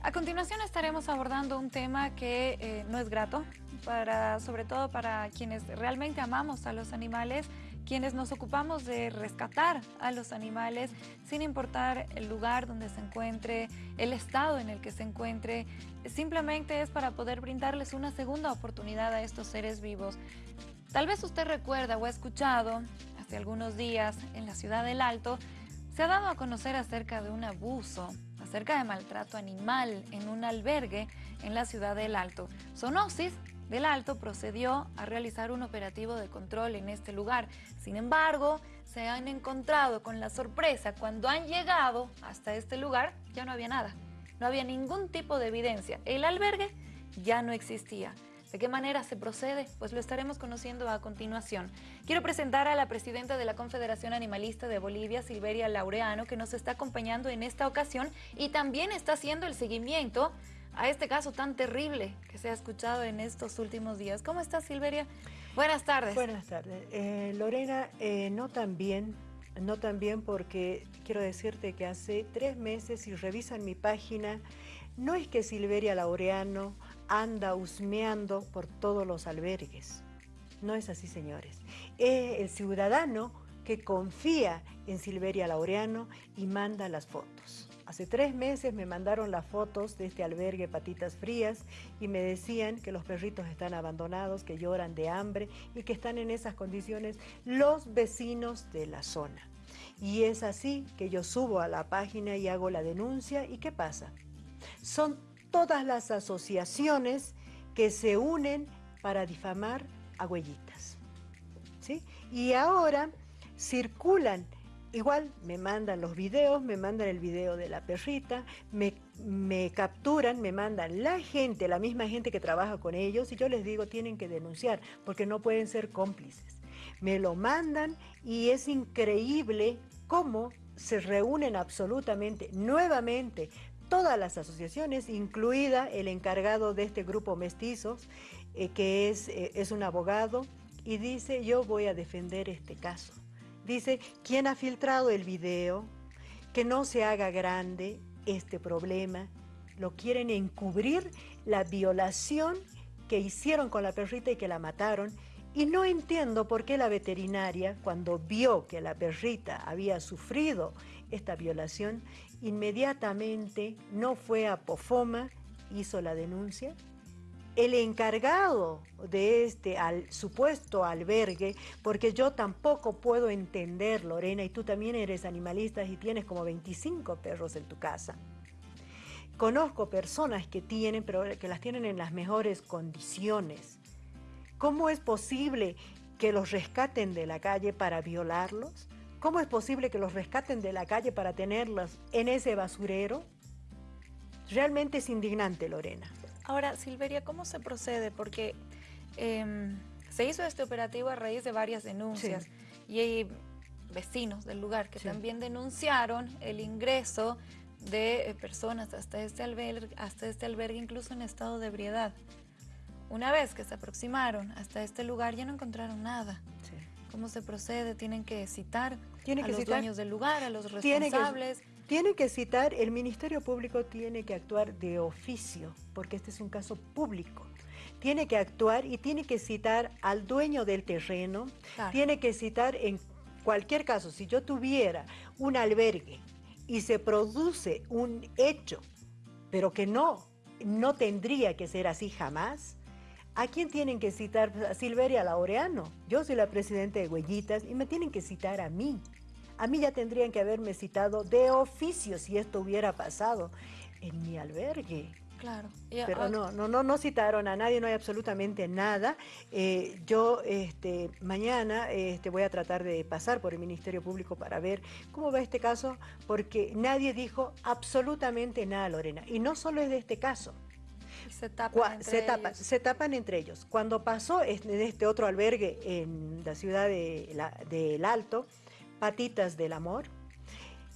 A continuación estaremos abordando un tema que eh, no es grato, para, sobre todo para quienes realmente amamos a los animales, quienes nos ocupamos de rescatar a los animales sin importar el lugar donde se encuentre, el estado en el que se encuentre, simplemente es para poder brindarles una segunda oportunidad a estos seres vivos. Tal vez usted recuerda o ha escuchado hace algunos días en la ciudad del Alto, se ha dado a conocer acerca de un abuso acerca de maltrato animal en un albergue en la ciudad del Alto. Sonosis del Alto procedió a realizar un operativo de control en este lugar. Sin embargo, se han encontrado con la sorpresa cuando han llegado hasta este lugar, ya no había nada. No había ningún tipo de evidencia. El albergue ya no existía. ¿De qué manera se procede? Pues lo estaremos conociendo a continuación. Quiero presentar a la presidenta de la Confederación Animalista de Bolivia, Silveria Laureano, que nos está acompañando en esta ocasión y también está haciendo el seguimiento a este caso tan terrible que se ha escuchado en estos últimos días. ¿Cómo estás, Silveria? Buenas tardes. Buenas tardes. Eh, Lorena, eh, no tan bien, no tan bien porque quiero decirte que hace tres meses, si revisan mi página, no es que Silveria Laureano anda husmeando por todos los albergues. No es así, señores. Es el ciudadano que confía en Silveria Laureano y manda las fotos. Hace tres meses me mandaron las fotos de este albergue Patitas Frías y me decían que los perritos están abandonados, que lloran de hambre y que están en esas condiciones los vecinos de la zona. Y es así que yo subo a la página y hago la denuncia y ¿qué pasa? Son todas las asociaciones que se unen para difamar a huellitas. ¿sí? Y ahora circulan, igual me mandan los videos, me mandan el video de la perrita, me, me capturan, me mandan la gente, la misma gente que trabaja con ellos, y yo les digo tienen que denunciar, porque no pueden ser cómplices. Me lo mandan y es increíble cómo se reúnen absolutamente nuevamente todas las asociaciones, incluida el encargado de este grupo mestizos, eh, que es, eh, es un abogado, y dice, yo voy a defender este caso. Dice, ¿quién ha filtrado el video? Que no se haga grande este problema. Lo quieren encubrir la violación que hicieron con la perrita y que la mataron. Y no entiendo por qué la veterinaria, cuando vio que la perrita había sufrido esta violación, inmediatamente no fue a Pofoma, hizo la denuncia. El encargado de este supuesto albergue, porque yo tampoco puedo entender, Lorena, y tú también eres animalista y tienes como 25 perros en tu casa. Conozco personas que tienen, pero que las tienen en las mejores condiciones. ¿Cómo es posible que los rescaten de la calle para violarlos? ¿Cómo es posible que los rescaten de la calle para tenerlos en ese basurero? Realmente es indignante, Lorena. Ahora, Silveria, ¿cómo se procede? Porque em, se hizo este operativo a raíz de varias denuncias y hay vecinos del lugar que también denunciaron el ingreso de eh, personas hasta este, albergue, hasta este albergue, incluso en estado de ebriedad. Una vez que se aproximaron hasta este lugar ya no encontraron nada. ¿Cómo se procede? ¿Tienen que citar ¿Tiene a que los citar? dueños del lugar, a los responsables? Tiene que, citar, el Ministerio Público tiene que actuar de oficio, porque este es un caso público. Tiene que actuar y tiene que citar al dueño del terreno, claro. tiene que citar en cualquier caso, si yo tuviera un albergue y se produce un hecho, pero que no, no tendría que ser así jamás, ¿A quién tienen que citar? A Silveria Laureano. Yo soy la presidenta de Huellitas y me tienen que citar a mí. A mí ya tendrían que haberme citado de oficio si esto hubiera pasado en mi albergue. Claro. Pero no, no, no, no citaron a nadie, no hay absolutamente nada. Eh, yo este, mañana este, voy a tratar de pasar por el Ministerio Público para ver cómo va este caso, porque nadie dijo absolutamente nada, Lorena. Y no solo es de este caso. Se tapan, entre se, tapan, se tapan entre ellos. Cuando pasó en este otro albergue en la ciudad de la, del Alto, Patitas del Amor,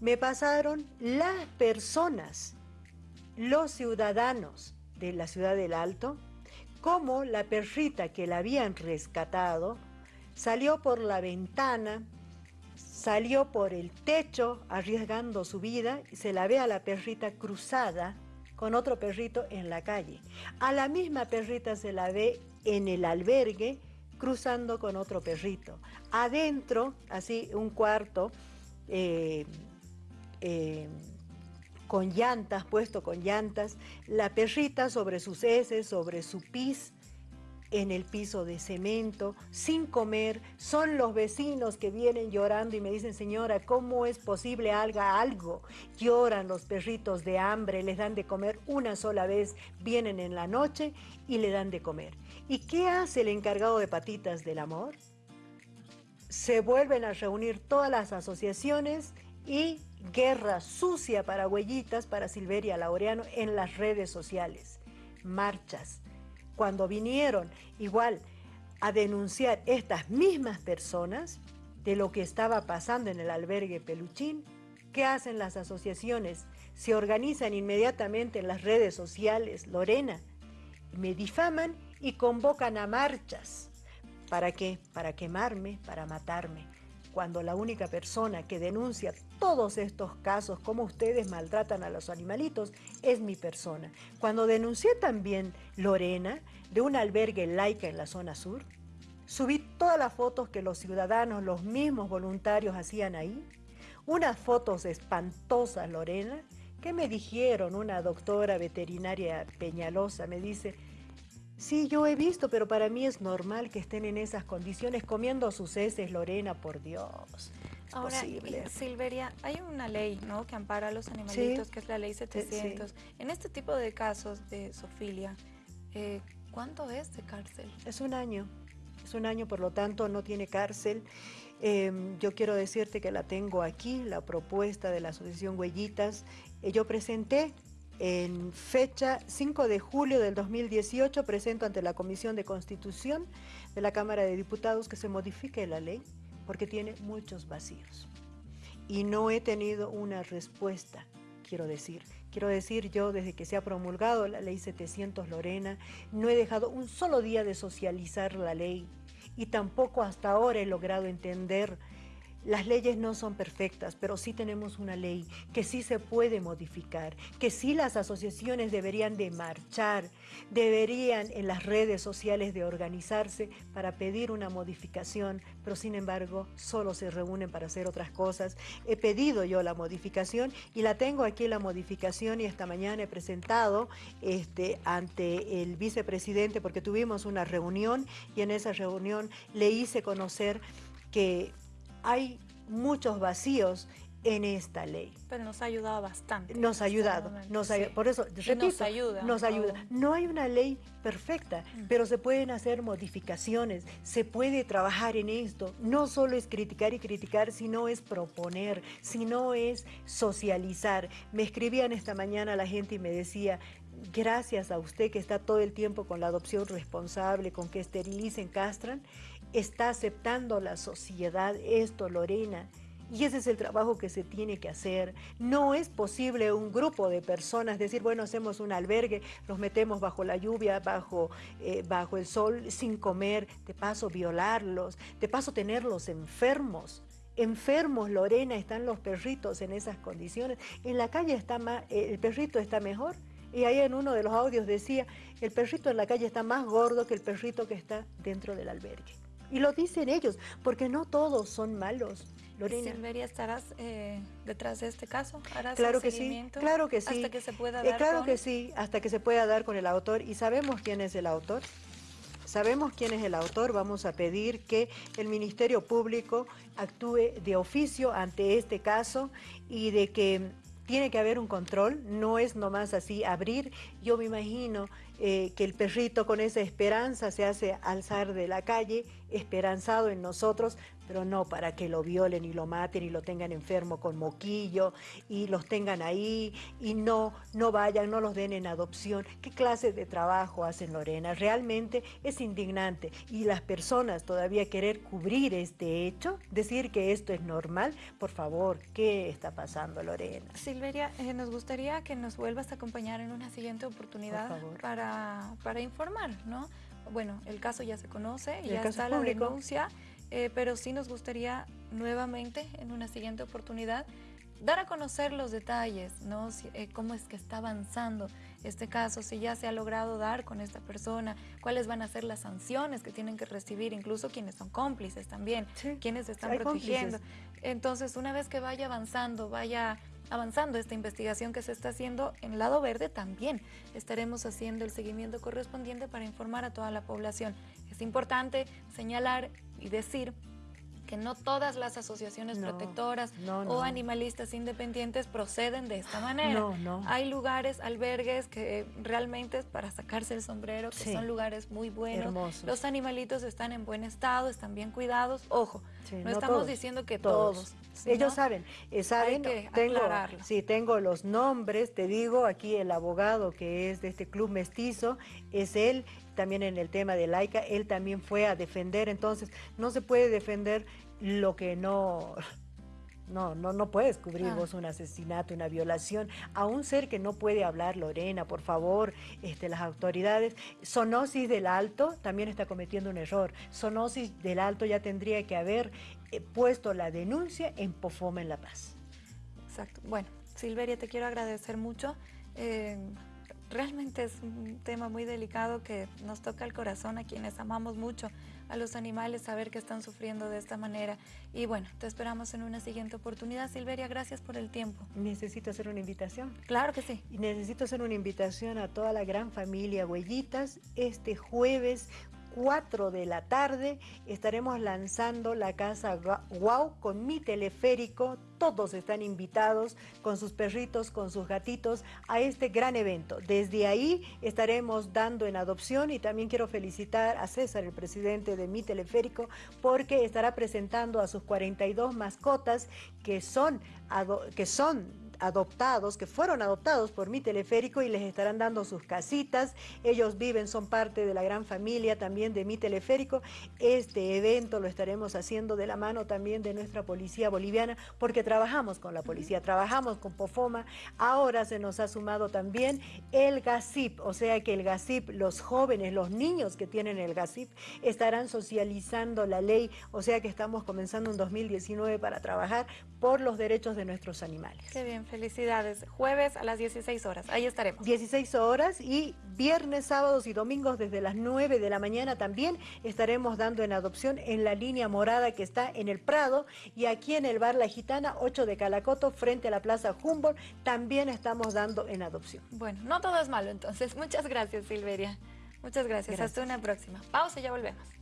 me pasaron las personas, los ciudadanos de la ciudad del Alto, como la perrita que la habían rescatado salió por la ventana, salió por el techo arriesgando su vida y se la ve a la perrita cruzada con otro perrito en la calle. A la misma perrita se la ve en el albergue cruzando con otro perrito. Adentro, así un cuarto, eh, eh, con llantas, puesto con llantas, la perrita sobre sus heces, sobre su pis, en el piso de cemento, sin comer, son los vecinos que vienen llorando y me dicen, señora, ¿cómo es posible haga algo? Lloran los perritos de hambre, les dan de comer una sola vez, vienen en la noche y le dan de comer. ¿Y qué hace el encargado de patitas del amor? Se vuelven a reunir todas las asociaciones y guerra sucia para Huellitas, para Silveria Laureano en las redes sociales, marchas. Cuando vinieron igual a denunciar estas mismas personas de lo que estaba pasando en el albergue Peluchín, ¿qué hacen las asociaciones? Se organizan inmediatamente en las redes sociales, Lorena, me difaman y convocan a marchas. ¿Para qué? Para quemarme, para matarme. Cuando la única persona que denuncia todos estos casos, como ustedes maltratan a los animalitos, es mi persona. Cuando denuncié también Lorena de un albergue laica en la zona sur, subí todas las fotos que los ciudadanos, los mismos voluntarios hacían ahí, unas fotos espantosas, Lorena, que me dijeron una doctora veterinaria Peñalosa, me dice, Sí, yo he visto, pero para mí es normal que estén en esas condiciones comiendo sus heces, Lorena, por Dios. Ahora, Silveria, hay una ley ¿no? que ampara a los animalitos, que es la ley 700. En este tipo de casos de sofilia, eh, ¿cuánto es de cárcel? Es un año. Es un año, por lo tanto, no tiene cárcel. Em, yo quiero decirte que la tengo aquí, la propuesta de la Asociación Huellitas. Eh, yo presenté en fecha 5 de julio del 2018 presento ante la Comisión de Constitución de la Cámara de Diputados que se modifique la ley porque tiene muchos vacíos. Y no he tenido una respuesta, quiero decir. Quiero decir, yo desde que se ha promulgado la ley 700 Lorena, no he dejado un solo día de socializar la ley y tampoco hasta ahora he logrado entender las leyes no son perfectas, pero sí tenemos una ley que sí se puede modificar, que sí las asociaciones deberían de marchar, deberían en las redes sociales de organizarse para pedir una modificación, pero sin embargo solo se reúnen para hacer otras cosas. He pedido yo la modificación y la tengo aquí la modificación y esta mañana he presentado este, ante el vicepresidente porque tuvimos una reunión y en esa reunión le hice conocer que hay muchos vacíos en esta ley. Pero nos ha ayudado bastante. Nos ha ayudado, nos por eso, repito, nos ayuda. Nos ayuda. No hay una ley perfecta, mm. pero se pueden hacer modificaciones, se puede trabajar en esto. No solo es criticar y criticar, sino es proponer, sino es socializar. Me escribían esta mañana la gente y me decía, gracias a usted que está todo el tiempo con la adopción responsable, con que esterilicen, castran, está aceptando la sociedad esto, Lorena. Y ese es el trabajo que se tiene que hacer. No es posible un grupo de personas decir, bueno, hacemos un albergue, los metemos bajo la lluvia, bajo, eh, bajo el sol, sin comer, de paso violarlos, de paso tenerlos enfermos. Enfermos, Lorena, están los perritos en esas condiciones. En la calle está más, el perrito está mejor. Y ahí en uno de los audios decía, el perrito en la calle está más gordo que el perrito que está dentro del albergue. Y lo dicen ellos, porque no todos son malos. Lorena. Silveria, ¿estarás eh, detrás de este caso? ¿Harás claro que sí, claro que sí. Hasta que se pueda eh, dar Claro que sí, hasta que se pueda dar con el autor. ¿Y sabemos quién es el autor? Sabemos quién es el autor, vamos a pedir que el Ministerio Público actúe de oficio ante este caso y de que tiene que haber un control, no es nomás así abrir. Yo me imagino eh, que el perrito con esa esperanza se hace alzar de la calle, esperanzado en nosotros, pero no para que lo violen y lo maten y lo tengan enfermo con moquillo y los tengan ahí y no, no vayan, no los den en adopción. ¿Qué clase de trabajo hacen Lorena? Realmente es indignante y las personas todavía querer cubrir este hecho, decir que esto es normal, por favor, ¿qué está pasando Lorena? Silveria, eh, nos gustaría que nos vuelvas a acompañar en una siguiente oportunidad para, para informar, ¿no? Bueno, el caso ya se conoce, ya está la denuncia. Eh, pero sí nos gustaría nuevamente, en una siguiente oportunidad, dar a conocer los detalles, ¿no? Eh, cómo es que está avanzando este caso, si ya se ha logrado dar con esta persona, cuáles van a ser las sanciones que tienen que recibir, incluso quienes son cómplices también, quienes están protegiendo. Entonces, una vez que vaya avanzando, vaya avanzando esta investigación que se está haciendo en Lado Verde, también estaremos haciendo el seguimiento correspondiente para informar a toda la población. Es importante señalar y decir que no todas las asociaciones protectoras o animalistas independientes proceden de esta manera. Hay lugares, albergues que realmente es para sacarse el sombrero, que son lugares muy buenos. Los animalitos están en buen estado, están bien cuidados. Ojo, no, estamos diciendo que todos. Ellos saben, eh, saben, que tengo, sí, tengo los nombres, te digo, aquí el abogado que es de este club mestizo, es él, también en el tema de laica, él también fue a defender, entonces no se puede defender lo que no... No, no, no puedes cubrir vos un asesinato, una violación, a un ser que no puede hablar, Lorena, por favor, este, las autoridades. Sonosis del Alto también está cometiendo un error. Sonosis del Alto ya tendría que haber eh, puesto la denuncia en Pofoma en La Paz. Exacto. Bueno, Silveria, te quiero agradecer mucho. Eh, realmente es un tema muy delicado que nos toca el corazón a quienes amamos mucho a los animales, saber que están sufriendo de esta manera. Y bueno, te esperamos en una siguiente oportunidad. Silveria, gracias por el tiempo. ¿Necesito hacer una invitación? Claro que sí. Y necesito hacer una invitación a toda la gran familia Huellitas este jueves 4 de la tarde estaremos lanzando la casa Wow con mi teleférico. Todos están invitados con sus perritos, con sus gatitos a este gran evento. Desde ahí estaremos dando en adopción y también quiero felicitar a César, el presidente de mi teleférico, porque estará presentando a sus 42 mascotas que son, que son adoptados, que fueron adoptados por mi teleférico y les estarán dando sus casitas. Ellos viven, son parte de la gran familia también de mi teleférico. Este evento lo estaremos haciendo de la mano también de nuestra policía boliviana porque trabajamos con la policía, trabajamos con POFOMA. Ahora se nos ha sumado también el GASIP, o sea que el GASIP, los jóvenes, los niños que tienen el GASIP estarán socializando la ley, o sea que estamos comenzando un 2019 para trabajar por los derechos de nuestros animales. Qué bien, felicidades. Jueves a las 16 horas, ahí estaremos. 16 horas y viernes, sábados y domingos desde las 9 de la mañana también estaremos dando en adopción en la línea morada que está en el Prado y aquí en el Bar La Gitana, 8 de Calacoto, frente a la Plaza Humboldt, también estamos dando en adopción. Bueno, no todo es malo entonces. Muchas gracias, Silveria. Muchas gracias. gracias. Hasta una próxima. Pausa y ya volvemos.